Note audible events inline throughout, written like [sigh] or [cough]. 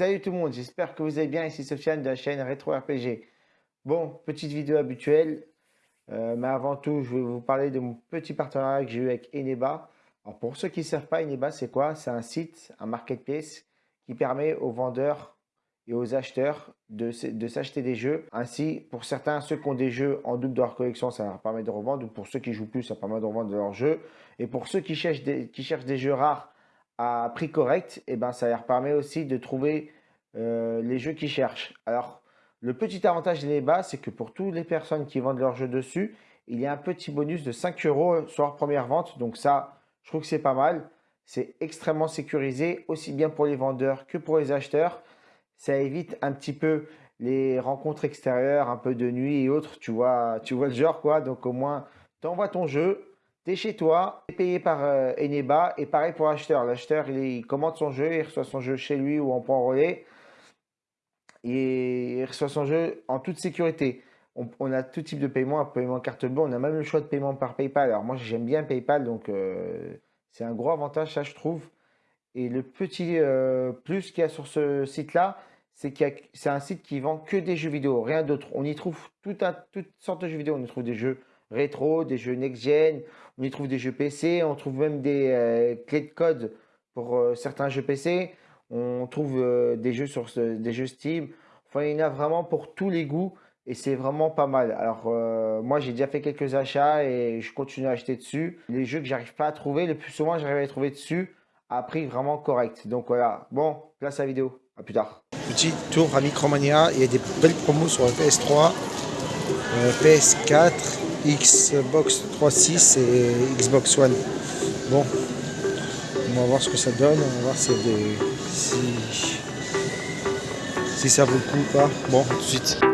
Salut tout le monde, j'espère que vous allez bien, ici Sofiane de la chaîne Retro RPG. Bon, petite vidéo habituelle, euh, mais avant tout, je vais vous parler de mon petit partenariat que j'ai eu avec Eneba. Alors pour ceux qui ne savent pas, Eneba c'est quoi? C'est un site, un marketplace qui permet aux vendeurs et aux acheteurs de, s'acheter des jeux. Ainsi, pour certains, ceux qui ont des jeux en double de leur collection, ça leur permet de revendre. Ou pour ceux qui jouent plus, ça permet de revendre leurs jeux. Et pour ceux qui cherchent des, qui cherchent des jeux rares, à prix correct, et eh ben, ça leur permet aussi de trouver euh, les jeux qu'ils cherchent. Alors, le petit avantage des bas, c'est que pour toutes les personnes qui vendent leurs jeux dessus, il y a un petit bonus de 5 euros sur leur première vente. Donc ça, je trouve que c'est pas mal. C'est extrêmement sécurisé, aussi bien pour les vendeurs que pour les acheteurs. Ça évite un petit peu les rencontres extérieures, un peu de nuit et autres. Tu vois, tu vois le genre quoi. Donc au moins, tu envoies ton jeu, tu es chez toi, tu es payé par euh, Eneba et pareil pour l'acheteur. L'acheteur, il, commande son jeu, il reçoit son jeu chez lui ou en point relais et il reçoit son jeu en toute sécurité. On, a tout type de paiement, un paiement carte bleue, on a même le choix de paiement par PayPal. Alors moi j'aime bien PayPal, donc euh, c'est un gros avantage, ça je trouve. Et le petit euh, plus qu'il y a sur ce site-là, c'est que c'est un site qui vend que des jeux vidéo, rien d'autre. On y trouve tout toutes sortes de jeux vidéo. On y trouve des jeux rétro, des jeux next-gen, on y trouve des jeux PC, on trouve même des euh, clés de code pour euh, certains jeux PC, on trouve euh, des jeux sur des jeux Steam. Enfin, il y en a vraiment pour tous les goûts et c'est vraiment pas mal. Alors moi j'ai déjà fait quelques achats et je continue à acheter dessus. Les jeux que j'arrive pas à trouver, le plus souvent j'arrive à les trouver dessus à prix vraiment correct. Donc voilà, bon, place à la vidéo, à plus tard. Petit tour à Micromania, il y a des belles promos sur le PS3, PS4 Xbox 3.6 et Xbox One. Bon, on va voir ce que ça donne, on va voir si, ça vaut le coup ou pas. Bon, tout de suite.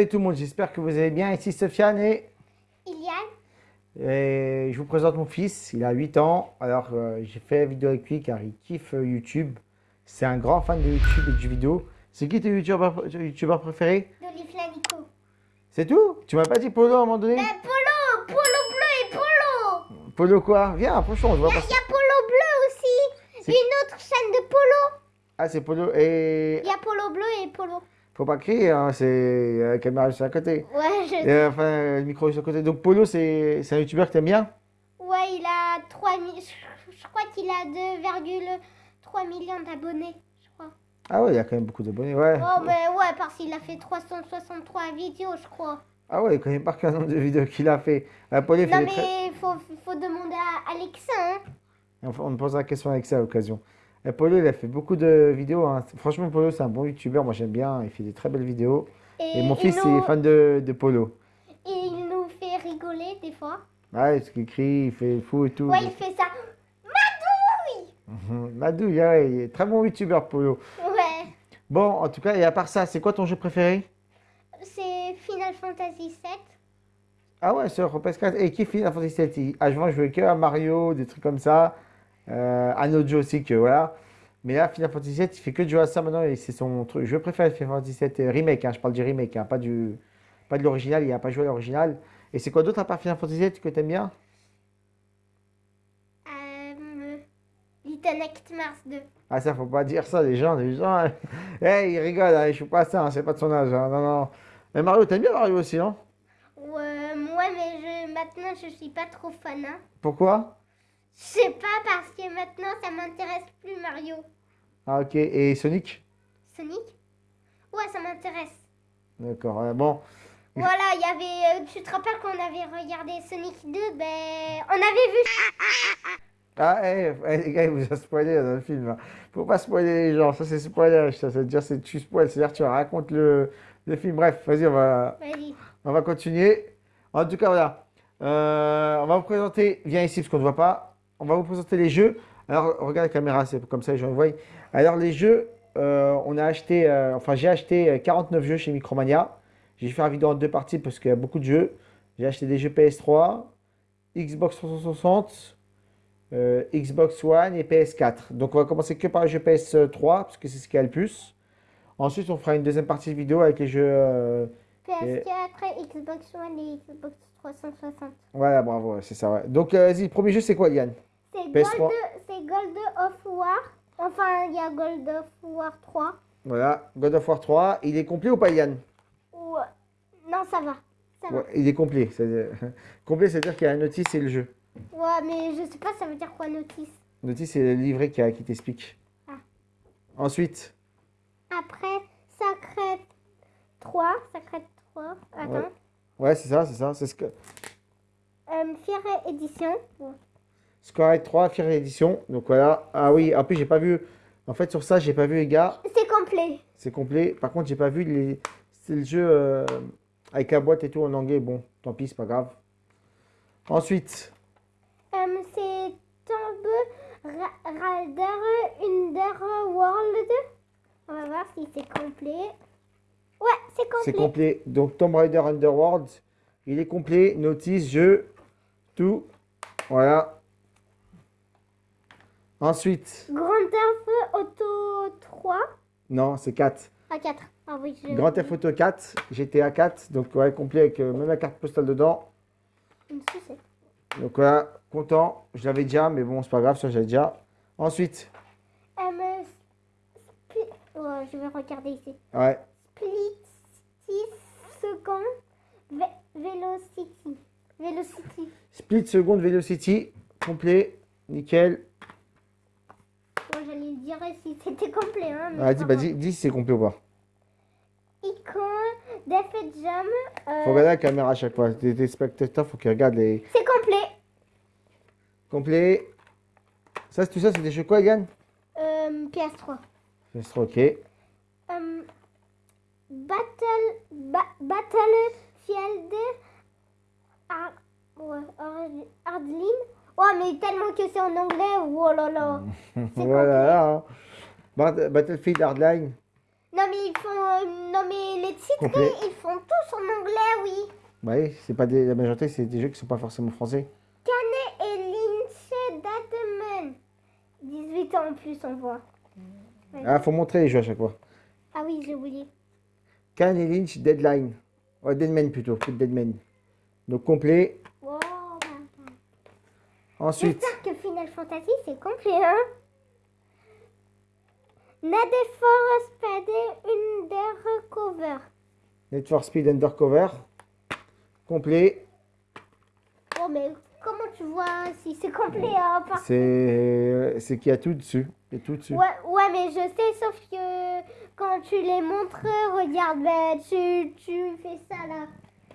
Salut tout le monde, j'espère que vous allez bien. Ici Sofiane et, Iliane, et je vous présente mon fils. Il a 8 ans. Alors euh, j'ai fait la vidéo avec lui car il kiffe euh, YouTube. C'est un grand fan de YouTube et du vidéo. C'est qui tes youtubeurs, youtubeurs préférés? d'Olivia Nico. C'est tout? Tu m'as pas dit Polo à un moment donné? Mais Polo, Polo bleu et Polo. Polo quoi? Viens, approchons, on se voit Il pas. y a Polo bleu aussi. Une autre chaîne de Polo. Ah c'est Polo et... Il y a Polo bleu et Polo. Faut pas crier, hein, c'est euh, la caméra juste à côté. Ouais, je... Et, enfin, le micro juste à côté. Donc Polo, c'est un youtubeur que t'aimes bien? Ouais il a 3 mi- je, crois qu'il a 2,3 millions d'abonnés, je crois. Ah ouais, il y a quand même beaucoup d'abonnés, ouais. Oh, mais ouais, parce qu'il a fait 363 vidéos, je crois. Ah ouais, il connaît pas qu'un nombre de vidéos qu'il a fait. Euh, Polo, il fait Non, très- mais il faut, faut demander à Alexa, hein. On me posera la question avec ça à l'occasion. Et Polo, il a fait beaucoup de vidéos. hein. Franchement, Polo, c'est un bon youtubeur. Moi, j'aime bien. Il fait des très belles vidéos. Et mon il fils, nous- il est fan de, de Polo. Et il nous fait rigoler des fois. Ouais, ce qu'il crie, il fait le fou et tout. Ouais, il fait ça. Madouille Mhm. Madou, il est- il est très bon youtubeur, Polo. Ouais, Bon, en tout cas, et à part ça, c'est quoi ton jeu préféré? C'est Final Fantasy 7. Ah ouais, sur PS4. Et qui Final Fantasy 7 Il- Ah, je vois, je jouais que à Mario, des trucs comme ça. Euh, notre jeu aussi, que voilà. Mais là, Final Fantasy 7, il fait que de jouer à ça maintenant et c'est son truc. Je préfère Final Fantasy 7 euh, Remake, hein, je parle du remake, hein, pas, du, pas de l'original, il n'a pas joué à l'original. Et c'est quoi d'autre à part Final Fantasy 7 que t'aimes bien? Euh, Little Nightmares 2. Ah, ça, faut pas dire ça, les gens, les gens. [laughs] hey, ils rigolent, hein, ils jouent pas ça, hein, c'est pas de son âge. non, non. Mais Mario, t'aimes bien Mario aussi, non Ouais, moi, mais je, maintenant, je suis pas trop fan. Pourquoi? Je sais pas, parce que maintenant, ça m'intéresse plus Mario. Ah, ok. Et Sonic? Sonic? Ouais, ça m'intéresse. D'accord, bon. Voilà, il y avait. euh, tu te rappelles qu'on avait regardé Sonic 2 Ben, on avait vu. Ah, hey, hey, les gars, il vous a spoilé dans le film. hein. Faut pas spoiler les gens, ça c'est spoiler. Ça, ça veut dire c'est tu spoil, c'est-à-dire tu racontes le, le film. Bref, vas-y, on va, Vas-y. on va continuer. En tout cas, voilà. Euh, on va vous présenter, viens ici parce qu'on ne voit pas. On va vous présenter les jeux. Alors, regarde la caméra, c'est comme ça les gens voient. Alors, les jeux, euh, on a acheté, euh, enfin, j'ai acheté euh, 49 jeux chez Micromania. J'ai fait une vidéo en deux parties parce qu'il y a beaucoup de jeux. J'ai acheté des jeux PS3, Xbox 360, euh, Xbox One et PS4. Donc, on va commencer que par les jeux PS3 parce que c'est ce qui a le plus. Ensuite, on fera une deuxième partie de vidéo avec les jeux. euh, PS4, Xbox One et Xbox 360. Voilà, bravo, c'est ça. Ouais. Donc, euh, vas-y, le premier jeu, c'est quoi, Yann? C'est PS3. Gold, Gold of War. Enfin, il y a Gold of War 3. Voilà, God of War 3. Il est complet ou pas, Yann Ou... Non, ça va. Ça va. Ouais, il est complet. [laughs] complet, c'est-à-dire qu'il y a un notice et le jeu. Ouais, mais je sais pas, ça veut dire quoi notice? Notice, c'est le livret qui, a- qui t'explique. Ah. Ensuite, Après, Sacred 3. Sacred 3. Attends. Ouais. ouais, c'est ça, c'est ça. C'est Sc- Euh, Fier Édition. Square 3, Fire Edition. Donc voilà. Ah oui, en plus, j'ai pas vu. En fait, sur ça, j'ai pas vu les gars. C'est complet. C'est complet. Par contre, j'ai pas vu les. C'est le jeu euh, avec la boîte et tout en anglais. Bon, tant pis, c'est pas grave. Ensuite, Euh, c'est Tomb Ra- Raider Underworld. On va voir si c'est complet. Ouais, c'est c'est complet. complet. Donc, Tomb Raider Underworld, il est complet. Notice, jeu, tout. Voilà. Ensuite, Grand Theft Auto 3. non, c'est 4. À 4. Ah oui, je... Grand Theft Auto 4, GTA 4, donc ouais, complet avec euh, même la carte postale dedans. Donc voilà, content. Je l'avais déjà, mais bon, c'est pas grave, ça j'avais déjà. Ensuite, Euh, Spli- ouais, je vais regarder ici. ouais, Split 6 secondes. Ve- Velocity. Velocity. Split Second Velocity, complet, nickel. J'allais dire si c'était complet. Hein, Ah, dis, bah, dis, dis si c'est complet ou pas. Icon, Def Jam. euh, Faut regarder la caméra à chaque fois. Les, les spectateurs, faut qu'ils regardent les C'est complet. complets. Ça, c'est tout ça, c'est des jeux quoi, Yann Euh, PS3. C'est trop ok. Euh, Battle, ba, Battlefield Ar, ouais, Ar- Ouais, mais tellement que c'est en anglais. Oh là là. [laughs] Voilà. hein. Bat- Battlefield Hardline. Non, mais ils font. euh, non, mais les titrés, Complet. [laughs] ils font tous en anglais, oui. Oui, c'est pas des, la majorité, c'est des jeux qui sont pas forcément français. Canet et Lynch Dateman. 18 ans en plus, on voit. Ah, faut montrer les jeux à chaque fois. Ah oui, j'ai oublié. Can et Lynch, Deadline. Ouais, Deadman plutôt, que Deadman. Donc complet. Ensuite, J'espère que Final Fantasy, c'est complet, hein Nade for Speed Undercover. Need for Speed Undercover. Complet. Oh, mais comment tu vois si c'est complet, hein C'est c'est qu'il y a tout dessus. Il y a tout dessus. Ouais, ouais, mais je sais, sauf que quand tu les montres, regarde, ben, tu, tu fais ça là.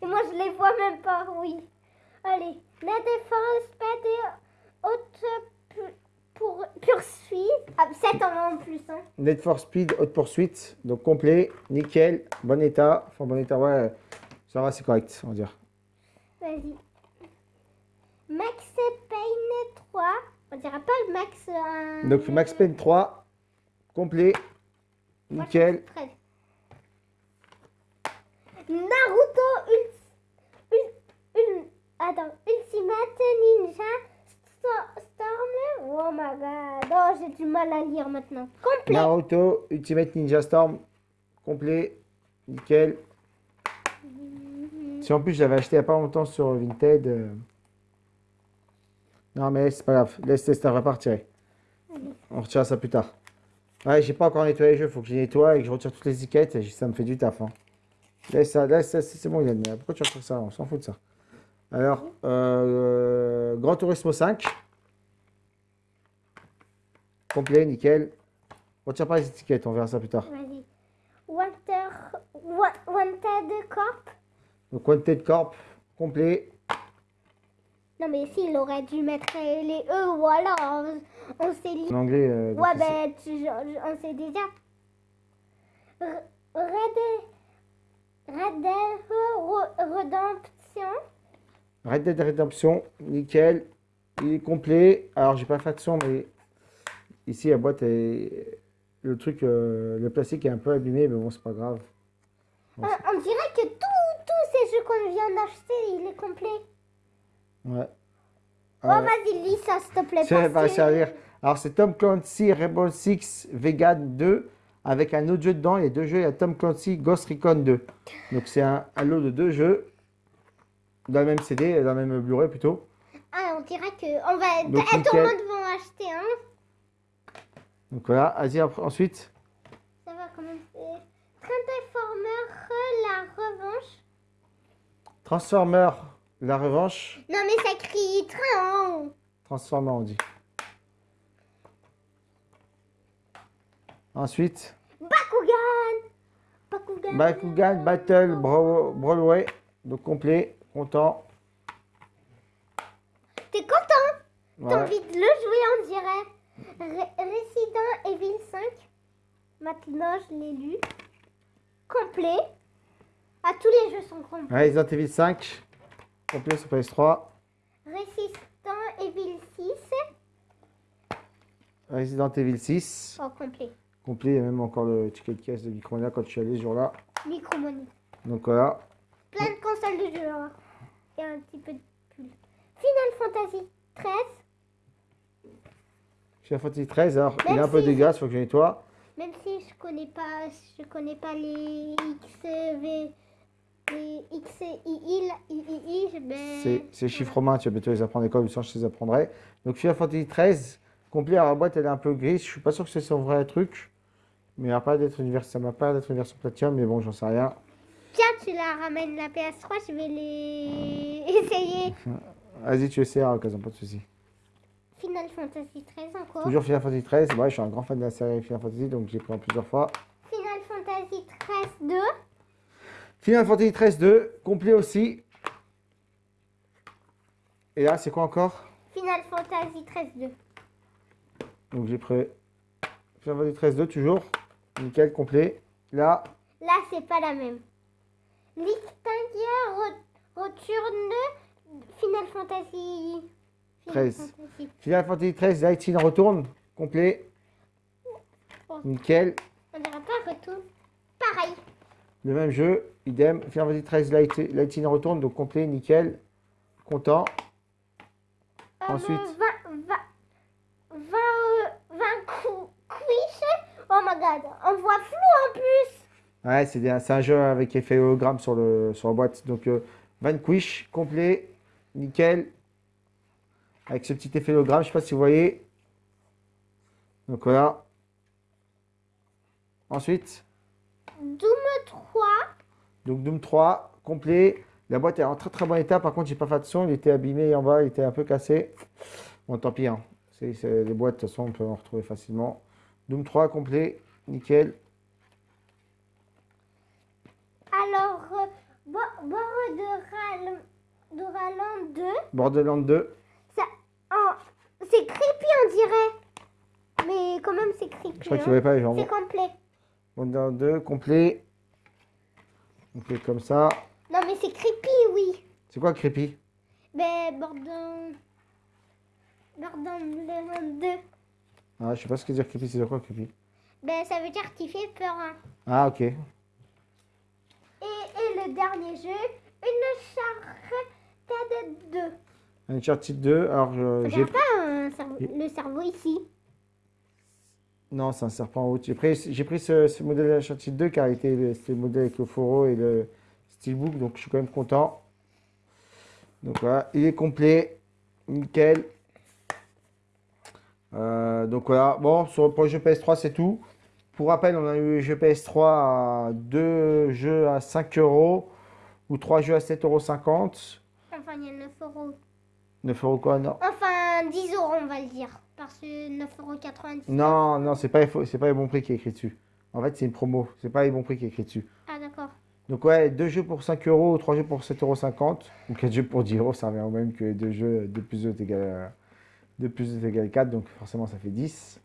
Et moi, je les vois même pas, oui. Allez, la défense, hautes pour poursuite. Ah, 7 ans en plus, hein. Need for Speed Haute Poursuite. Donc complet, nickel, bon état. Enfin, bon état, ouais. Ça va, c'est correct, on va dire. Vas-y. Max Payne 3. On dirait pas le Max. euh, Donc Max Payne 3. Complet, moi, nickel. prête. Naruto Ult- Ult- Ult- Attends, Ultimate Ninja Sto- Storm. Oh my god. Oh, j'ai du mal à lire maintenant. Complet. Naruto Ultimate Ninja Storm. Complet, nickel. Si en plus je l'avais acheté il n'y a pas longtemps sur Vinted. euh, Non mais c'est pas grave, laisse laisse ta repartir. On retire ça plus tard. Ouais, j'ai pas encore nettoyé les jeux, faut que je nettoie et que je retire toutes les étiquettes, et ça me fait du taf. hein. Laisse ça, laisse ça, c'est bon Yann, mais pourquoi tu retires ça? On s'en fout de ça. Alors, euh, Grand Turismo 5. Complet, nickel. Retire pas les étiquettes, on verra ça plus tard. Vas-y. Wanted Corp. Donc Wanted Corp, complet. Non, mais s'il aurait dû mettre les E, voilà. On, on sait lire. En anglais. euh, Ouais, ben, tu- on sait déjà. Red, Redemption. Red Dead Redemption, nickel. Il est complet. Alors, j'ai pas fait de son, mais ici, la boîte est. Le truc, euh, le plastique est un peu abîmé, mais bon, c'est pas grave. Euh, on dirait que tous ces jeux qu'on vient d'acheter, il est complet. Ouais. Oh, Euh, vas-y, lis ça, s'il te plaît. ça va servir. Alors, c'est Tom Clancy Rainbow Six Vegan 2 avec un autre jeu dedans. Il y a deux jeux. Il y a Tom Clancy Ghost Recon 2. Donc, c'est un, un lot de deux jeux dans le même CD, dans le même Blu-ray plutôt. Ah, on dirait que. On va... Donc, tout le nickel. monde va en acheter un. Donc, voilà. Vas-y, ensuite. Ça va commencer. Transformer, la revanche. Transformer, la revanche. Non, mais ça crie train. Transformer, on dit. Ensuite, Bakugan Bakugan Bakugan Battle Broadway. Donc complet, content. T'es content? T'as envie de le jouer, on dirait. Re- Resident Evil 5. Maintenant, je l'ai lu. Complet. Ah, tous les jeux sont complets. Resident Evil 5. Complet sur PS3. Resident Evil 6. Resident Evil 6. Oh, complet. Complet, il y a même encore le ticket de caisse de Micromania quand je suis allé ce jour-là. Micromoney. Donc voilà. Plein de de jeux. hein. Et un petit peu de pull. Final Fantasy 13. Final Fantasy 13. Alors, il est Même un peu si- dégueulasse, faut que je nettoie. Même si je connais pas, je connais pas les XV, les XII, mais C'est c'est chiffres romains, tu vas bientôt les apprendre à l'école, sinon je te les apprendrai. Donc Final Fantasy 13. Complet, alors la boîte elle est un peu grise. Je suis pas sûr que c'est son vrai truc. Mais il a pas d'être une version, ça m'a pas d'être une version platinum, mais bon, j'en sais rien. Tiens, tu la ramènes la PS3, je vais les [laughs] essayer. Vas-y, tu essaies à l'occasion, pas de soucis. Final Fantasy 13 encore. Toujours Final Fantasy 13. Ouais, je suis un grand fan de la série Final Fantasy, donc j'ai pris en plusieurs fois. Final Fantasy 13 2. Final Fantasy 13 2, complet aussi. Et là, c'est quoi encore? Final Fantasy 13 2. Donc j'ai pris Final Fantasy 13 2, toujours. Nickel, complet. Là, Là, c'est pas la même. L'Ictingia re- retourne Final Fantasy. Final 13. Fantasy. Final Fantasy 13, Lightning retourne. Complet. Oh. Nickel. On dirait pas retourne. Pareil. Le même jeu, idem. Final Fantasy 13 Light, Lightning retourne, donc complet, nickel. Content. Euh, Ensuite. 20, 20, 20, euh, 20 cou- quiches. Oh my god, on voit flou en plus. Ouais, c'est un jeu avec effet hologramme sur, le, sur la boîte. Donc, euh, Vanquish, complet, nickel. Avec ce petit effet hologramme, je sais pas si vous voyez. Donc voilà. Ensuite, Doom 3. donc Doom 3, complet. La boîte est en très très bon état. Par contre, j'ai pas fait attention. Il était abîmé en bas, il était un peu cassé. Bon, tant pis. Hein. Les boîtes, de toute façon, on peut en retrouver facilement. Doom 3, complet, nickel. Bo- Borderlands Borderlands 2. Borderlands 2. Ça, oh, c'est creepy, on dirait. Mais quand même, c'est creepy. Je crois que tu hein. voyais pas les jambes. C'est complet. Borderlands 2, complet. On fait comme ça. Non, mais c'est creepy, oui. C'est quoi creepy? Ben, Borderlands. Borderlands 2. Ah, je sais pas ce que dire creepy, c'est quoi creepy? Ben, ça veut dire qu'il fait peur. hein. Ah, ok. Et, et le dernier jeu, une Uncharted 2. Uncharted 2, alors je- j'ai pas un le cerveau ici. Non, c'est un serpent en haut. J'ai pris, ce, ce modèle Uncharted 2 car il était- c'était le modèle avec le foro et le steelbook, donc je suis quand même content. Donc voilà, il est complet, nickel. Euh, donc voilà, bon, sur, pour le jeu PS3, c'est tout. Pour rappel, on a eu le jeu PS3 à deux jeux à 5 euros ou trois jeux à 7,50 euros. Enfin, il y a 9 euros. 9 euros quoi, non Enfin, 10 euros, on va le dire. Parce que 9,90 euros. Non, non, c'est pas, c'est pas les bons prix qui est écrit dessus. En fait, c'est une promo, c'est pas les bons prix qui est écrit dessus. Ah, d'accord. Donc ouais, deux jeux pour 5 euros, trois jeux pour 7,50 euros, ou quatre jeux pour 10 euros, ça revient au même que deux jeux, 2 plus 2 est égal, à- 2 plus 2 est égal à 4, donc forcément ça fait 10.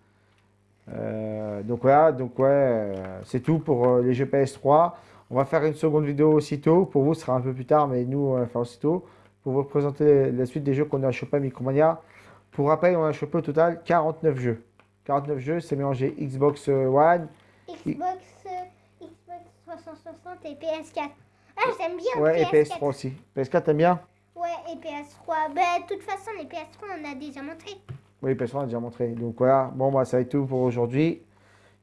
Euh, donc voilà, donc ouais, euh, c'est tout pour euh, les jeux PS3. On va faire une seconde vidéo aussitôt, pour vous ce sera un peu plus tard, mais nous on va faire aussitôt, pour vous présenter la suite des jeux qu'on a chopé à Micromania. Pour rappel, on a chopé au total 49 jeux. 49 jeux, c'est mélangé Xbox One, Xbox, euh, Xbox 360 et PS4. Ah, j'aime bien ouais, et PS4. PS3 aussi. PS4, t'aimes bien? Ouais, et PS3. Ben, de toute façon, les PS3, on a déjà montré. Oui, PS3, on a déjà montré. Donc voilà, bon, bah, ça va être tout pour aujourd'hui.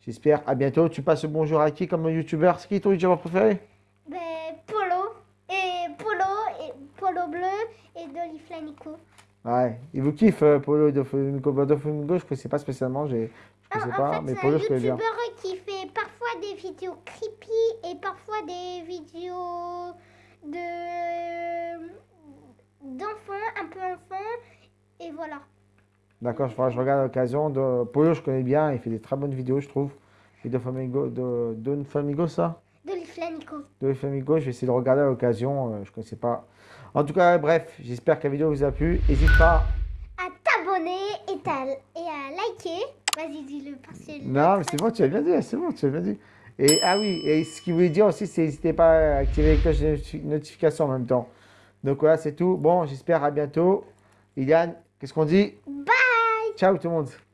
J'espère. À bientôt. Tu passes bonjour à qui comme youtubeur? C'est qui ton youtubeur préféré? Ben, Polo, et Polo, et Polo bleu, et Dolly Flanico. Ouais, il vous kiffe, euh, Polo de Flamingo. Bah, de Flamingo, je ne connaissais pas spécialement. j'ai- Je En, ne en sais pas, fait, mais c'est un Polo, je connais bien. youtubeur qui fait parfois des vidéos creepy et parfois des vidéos de d'enfants, un peu enfants. Et voilà. D'accord, je, je regarde à l'occasion. De... Polo, je connais bien. Il fait des très bonnes vidéos, je trouve. Et de Flamingo, de Don Flamingo, ça? Dolly Flanico. De Flamingo, je vais essayer de regarder à l'occasion. euh, je ne connaissais pas. En tout cas, bref, j'espère que la vidéo vous a plu. N'hésite pas. À t'abonner et, à- et à liker. Vas-y, dis-le parce que. Non, mais c'est bon, tu as bien dit, c'est bon, tu as bien dit. Et ah oui, et ce qu'il voulait dire aussi, c'est n'hésitez pas à activer les cloches de notifi- notification en même temps. Donc voilà, c'est tout. Bon, j'espère à bientôt. Iliane, qu'est-ce qu'on dit? Bye Ciao tout le monde.